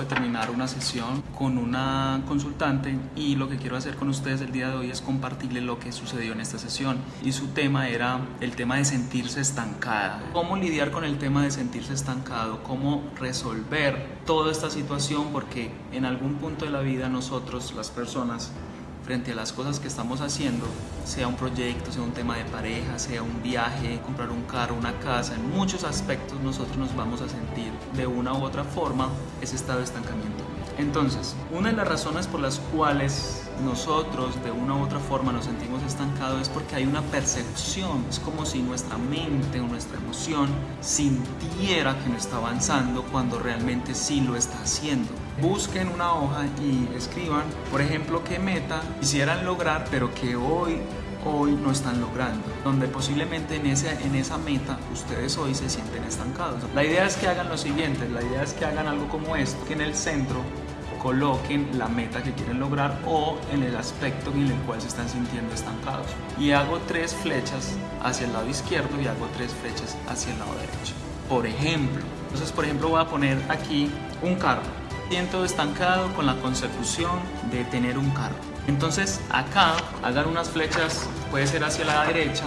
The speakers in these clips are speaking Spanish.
de terminar una sesión con una consultante y lo que quiero hacer con ustedes el día de hoy es compartirles lo que sucedió en esta sesión. Y su tema era el tema de sentirse estancada. Cómo lidiar con el tema de sentirse estancado, cómo resolver toda esta situación porque en algún punto de la vida nosotros, las personas, frente a las cosas que estamos haciendo, sea un proyecto, sea un tema de pareja, sea un viaje, comprar un carro, una casa, en muchos aspectos nosotros nos vamos a sentir de una u otra forma ese estado de estancamiento. Entonces, una de las razones por las cuales nosotros de una u otra forma nos sentimos estancados es porque hay una percepción, es como si nuestra mente o nuestra emoción sintiera que no está avanzando cuando realmente sí lo está haciendo. Busquen una hoja y escriban, por ejemplo, qué meta quisieran lograr, pero que hoy hoy no están logrando, donde posiblemente en, ese, en esa meta ustedes hoy se sienten estancados. La idea es que hagan lo siguiente, la idea es que hagan algo como esto, que en el centro coloquen la meta que quieren lograr o en el aspecto en el cual se están sintiendo estancados. Y hago tres flechas hacia el lado izquierdo y hago tres flechas hacia el lado derecho. Por ejemplo, entonces por ejemplo voy a poner aquí un carro. Siento estancado con la consecución de tener un carro. Entonces acá hagan unas flechas, puede ser hacia la derecha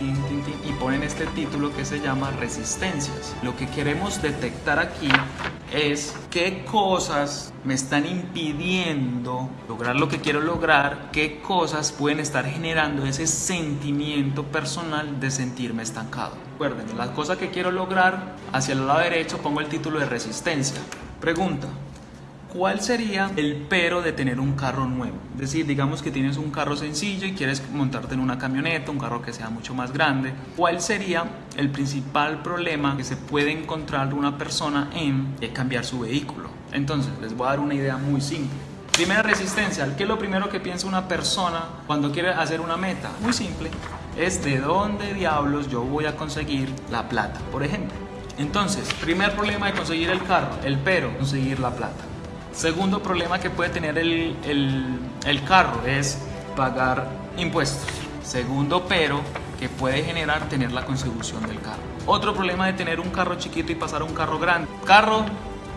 y ponen este título que se llama resistencias. Lo que queremos detectar aquí es qué cosas me están impidiendo lograr lo que quiero lograr, qué cosas pueden estar generando ese sentimiento personal de sentirme estancado. Recuerden, la cosa que quiero lograr, hacia el lado derecho pongo el título de resistencia. Pregunta, ¿Cuál sería el pero de tener un carro nuevo? Es decir, digamos que tienes un carro sencillo y quieres montarte en una camioneta, un carro que sea mucho más grande. ¿Cuál sería el principal problema que se puede encontrar una persona en cambiar su vehículo? Entonces, les voy a dar una idea muy simple. Primera resistencia, ¿qué es lo primero que piensa una persona cuando quiere hacer una meta? Muy simple, es de dónde diablos yo voy a conseguir la plata, por ejemplo. Entonces, primer problema de conseguir el carro, el pero, conseguir la plata. Segundo problema que puede tener el, el, carro es pagar impuestos. Segundo pero que puede generar tener la contribución del carro. Otro problema de tener un carro chiquito y pasar a un carro grande. Carro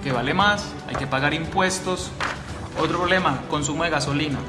que vale más, hay que pagar impuestos. Otro problema, consumo de gasolina.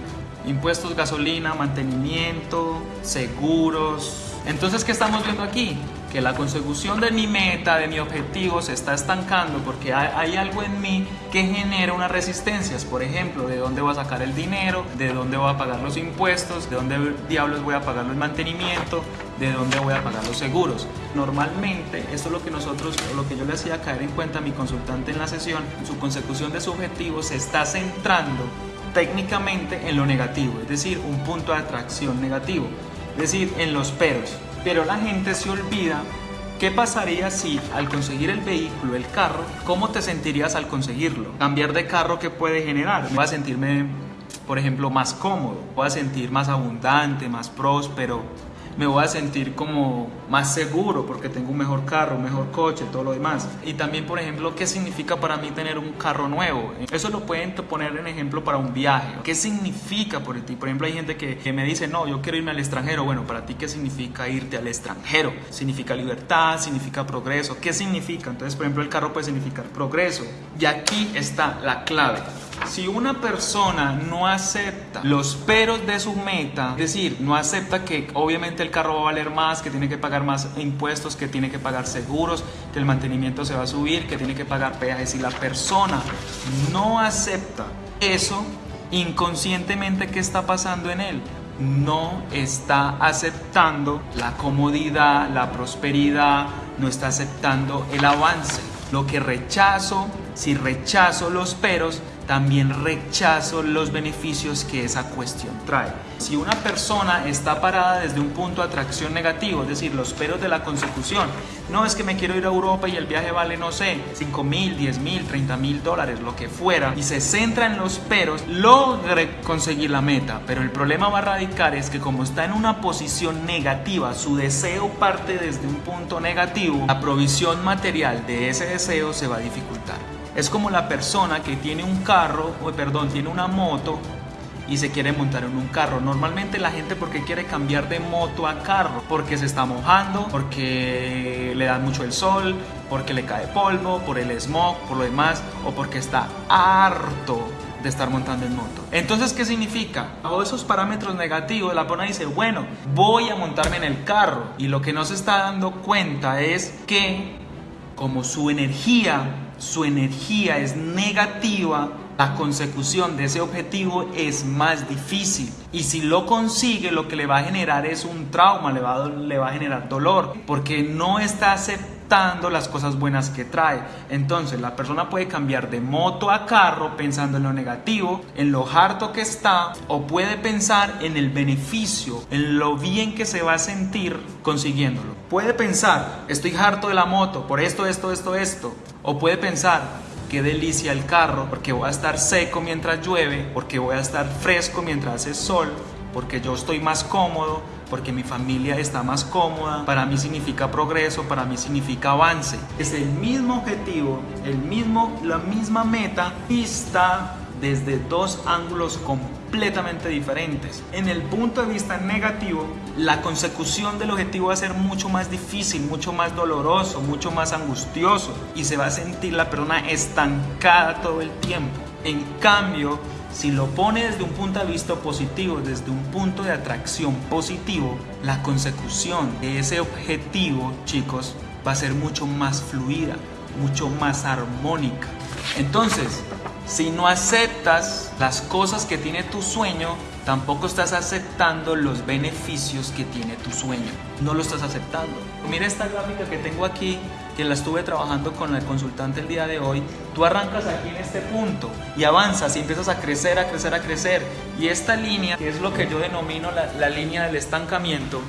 Impuestos, gasolina, mantenimiento, seguros. Entonces, ¿qué estamos viendo aquí? Que la consecución de mi meta, de mi objetivo, se está estancando porque hay, algo en mí que genera unas resistencias. Por ejemplo, de dónde voy a sacar el dinero, de dónde voy a pagar los impuestos, de dónde diablos voy a pagar el mantenimiento, de dónde voy a pagar los seguros. Normalmente, esto es lo que nosotros, lo que yo le hacía caer en cuenta a mi consultante en la sesión, su consecución de su objetivo se está centrando técnicamente en lo negativo, es decir, un punto de atracción negativo, es decir, en los peros. Pero la gente se olvida ¿Qué pasaría si al conseguir el vehículo, el carro, cómo te sentirías al conseguirlo? Cambiar de carro, ¿qué puede generar? Voy a sentirme, por ejemplo, más cómodo, voy a sentir más abundante, más próspero, me voy a sentir como más seguro porque tengo un mejor carro, un mejor coche, todo lo demás. Y también, por ejemplo, ¿qué significa para mí tener un carro nuevo? Eso lo pueden poner en ejemplo para un viaje. ¿Qué significa por ti? Por ejemplo, hay gente que, que me dice, no, yo quiero irme al extranjero. Bueno, para ti, ¿qué significa irte al extranjero? Significa libertad, significa progreso. ¿Qué significa? Entonces, por ejemplo, el carro puede significar progreso. Y aquí está la clave. Si una persona no acepta los peros de su meta, es decir, no acepta que obviamente el carro va a valer más, que tiene que pagar más impuestos, que tiene que pagar seguros, que el mantenimiento se va a subir, que tiene que pagar peajes, si la persona no acepta eso, inconscientemente, ¿qué está pasando en él? no está aceptando la comodidad, la prosperidad, no está aceptando el avance. Lo que rechazo, si rechazo los peros, también rechazo los beneficios que esa cuestión trae. Si una persona está parada desde un punto de atracción negativo, es decir, los peros de la consecución, no es que me quiero ir a Europa y el viaje vale, no sé, 5 mil, 10 mil, 30 mil dólares, lo que fuera, y se centra en los peros, logre conseguir la meta. Pero el problema va a radicar es que como está en una posición negativa, su deseo parte desde un punto negativo, la provisión material de ese deseo se va a dificultar. Es como la persona que tiene un carro, o perdón, tiene una moto y se quiere montar en un carro. Normalmente la gente porque quiere cambiar de moto a carro, porque se está mojando, porque le da mucho el sol, porque le cae polvo, por el smog, por lo demás, o porque está harto de estar montando en moto. Entonces, ¿qué significa? Todos esos parámetros negativos, la persona dice, bueno, voy a montarme en el carro. Y lo que no se está dando cuenta es que como su energía, su energía es negativa, la consecución de ese objetivo es más difícil. Y si lo consigue, lo que le va a generar es un trauma, le va a, le va a generar dolor, porque no está aceptando las cosas buenas que trae. Entonces la persona puede cambiar de moto a carro pensando en lo negativo, en lo harto que está, o puede pensar en el beneficio, en lo bien que se va a sentir consiguiéndolo. Puede pensar, estoy harto de la moto por esto, esto, esto, esto. O puede pensar, qué delicia el carro, porque voy a estar seco mientras llueve, porque voy a estar fresco mientras hace sol, porque yo estoy más cómodo, porque mi familia está más cómoda, para mí significa progreso, para mí significa avance. Es el mismo objetivo, el mismo, la misma meta vista desde dos ángulos completamente diferentes. En el punto de vista negativo, la consecución del objetivo va a ser mucho más difícil, mucho más doloroso, mucho más angustioso y se va a sentir la persona estancada todo el tiempo. En cambio, si lo pone desde un punto de vista positivo, desde un punto de atracción positivo, la consecución de ese objetivo, chicos, va a ser mucho más fluida, mucho más armónica. Entonces, si no aceptas las cosas que tiene tu sueño, tampoco estás aceptando los beneficios que tiene tu sueño. No lo estás aceptando. Mira esta gráfica que tengo aquí, que la estuve trabajando con el consultante el día de hoy. Tú arrancas aquí en este punto y avanzas y empiezas a crecer, a crecer, a crecer. Y esta línea, que es lo que yo denomino la, la línea del estancamiento,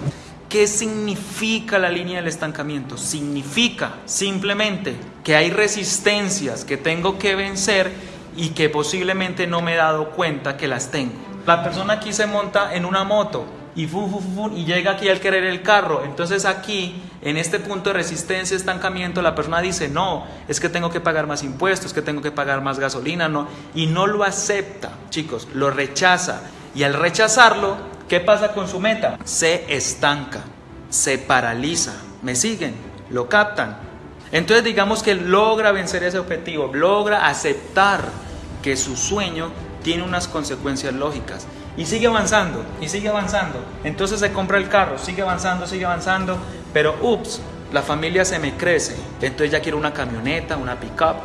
¿Qué significa la línea del estancamiento? Significa simplemente que hay resistencias que tengo que vencer y que posiblemente no me he dado cuenta que las tengo. La persona aquí se monta en una moto y, y llega aquí al querer el carro. Entonces aquí, en este punto de resistencia, estancamiento, la persona dice, no, es que tengo que pagar más impuestos, es que tengo que pagar más gasolina, no. Y no lo acepta, chicos, lo rechaza. Y al rechazarlo, ¿qué pasa con su meta? Se estanca, se paraliza. ¿Me siguen? ¿Lo captan? Entonces digamos que logra vencer ese objetivo, logra aceptar que su sueño tiene unas consecuencias lógicas y sigue avanzando y sigue avanzando. Entonces se compra el carro, sigue avanzando, sigue avanzando, pero ups, la familia se me crece. Entonces ya quiero una camioneta, una pickup.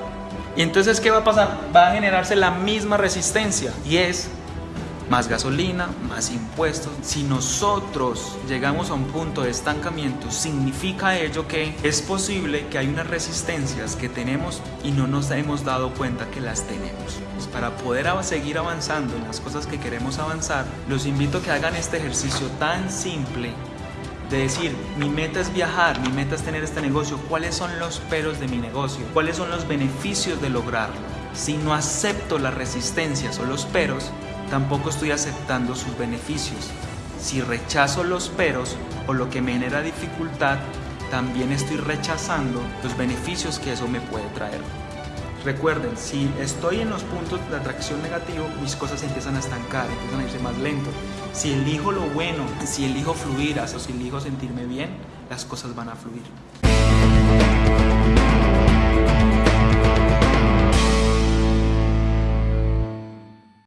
Y entonces ¿qué va a pasar? Va a generarse la misma resistencia y es más gasolina, más impuestos. Si nosotros llegamos a un punto de estancamiento, significa ello que es posible que hay unas resistencias que tenemos y no nos hemos dado cuenta que las tenemos. Pues para poder seguir avanzando en las cosas que queremos avanzar, los invito a que hagan este ejercicio tan simple de decir, mi meta es viajar, mi meta es tener este negocio, ¿cuáles son los peros de mi negocio? ¿Cuáles son los beneficios de lograrlo? Si no acepto las resistencias o los peros, tampoco estoy aceptando sus beneficios. Si rechazo los peros o lo que me genera dificultad, también estoy rechazando los beneficios que eso me puede traer. Recuerden, si estoy en los puntos de atracción negativo, mis cosas empiezan a estancar, empiezan a irse más lento. Si elijo lo bueno, si elijo fluir, o si elijo sentirme bien, las cosas van a fluir.